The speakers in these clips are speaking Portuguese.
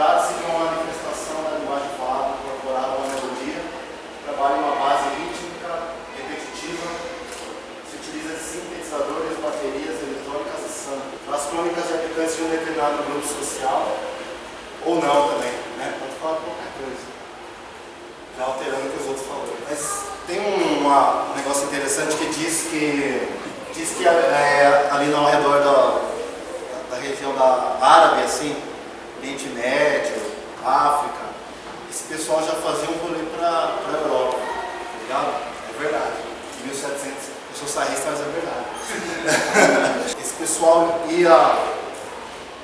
Trata-se de uma manifestação da linguagem falada, incorporada uma melodia, trabalha uma base rítmica, repetitiva, se utiliza de sintetizadores, baterias eletrônicas e samba. As crônicas de habitantes de um determinado grupo social, ou não também, né? Pode falar qualquer coisa. Já alterando o que os outros falaram. Mas tem uma, um negócio interessante que diz que diz que é, ali ao redor da, da região da Árabe, assim, Oriente Médio, África, esse pessoal já fazia um rolê para a Europa, tá ligado? É verdade. Em 1700, eu sou sarrista, mas é verdade. esse pessoal ia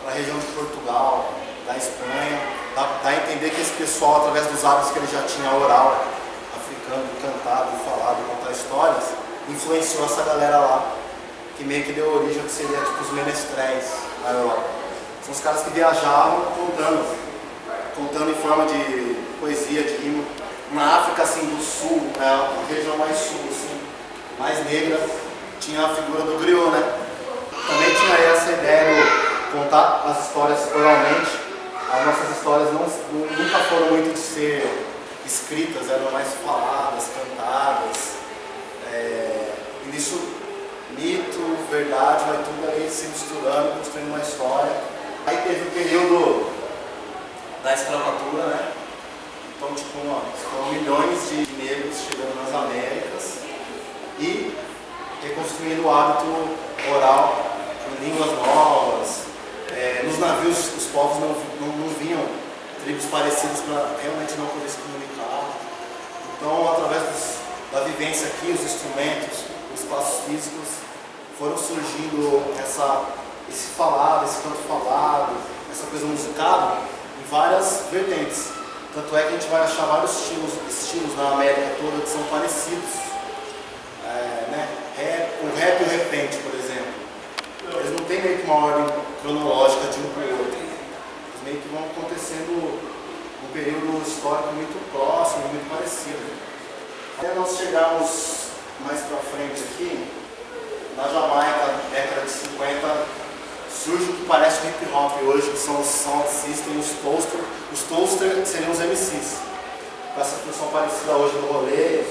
para a região de Portugal, da Espanha, dá, dá, a entender que esse pessoal, através dos hábitos que ele já tinha oral, africano, cantado, falado, contar histórias, influenciou essa galera lá, que meio que deu origem ao que seria tipo os menestréis na Europa. São os caras que viajavam contando, contando em forma de poesia, de rima. Na África assim do sul, é a região mais sul, assim, mais negra, tinha a figura do griot, né? Também tinha essa ideia de contar as histórias oralmente. As nossas histórias não, nunca foram muito de ser escritas, eram mais faladas, cantadas. É, e nisso, mito, verdade, vai tudo ali se misturando, construindo uma história. Aí teve o período da escravatura, né? Então, tipo, foram milhões de negros chegando nas Américas e reconstruindo o hábito oral em línguas novas. É, nos navios, os povos não, não, não vinham tribos parecidas para realmente não poder se comunicar. Então, através dos, da vivência aqui, os instrumentos, os espaços físicos, foram surgindo essa, esse falado, esse canto falado, essa coisa musicada em várias vertentes. Tanto é que a gente vai achar vários estilos, estilos na América toda que são parecidos. É, né? rap, o rap e o repente, por exemplo. Eles não têm meio que uma ordem cronológica de um para o outro. Eles meio que vão acontecendo num período histórico muito próximo, muito parecido. Até nós chegarmos mais para frente aqui, na Jamaica, década de 50, surge o que parece o hip hop hoje, que são os sound system, os toaster. Os toaster seriam os MCs. Com essa função parecida hoje do rolê,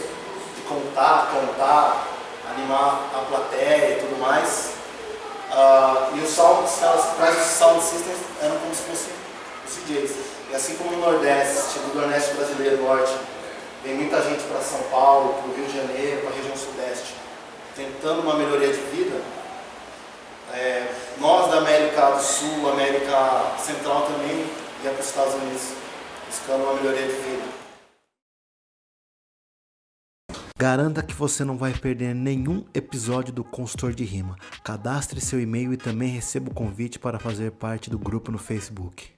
de contar, cantar, animar a plateia e tudo mais. Uh, e os sound, os caras trazem os sound systems eram como se fossem os DJs. E assim como no Nordeste, tipo do Nordeste brasileiro, Norte, vem muita gente para São Paulo, para o Rio de Janeiro, para a região Sudeste, tentando uma melhoria de vida, América do Sul, América Central também, ia para os Estados Unidos, buscando uma melhoria de vida. Garanta que você não vai perder nenhum episódio do Consultor de Rima. Cadastre seu e-mail e também receba o convite para fazer parte do grupo no Facebook.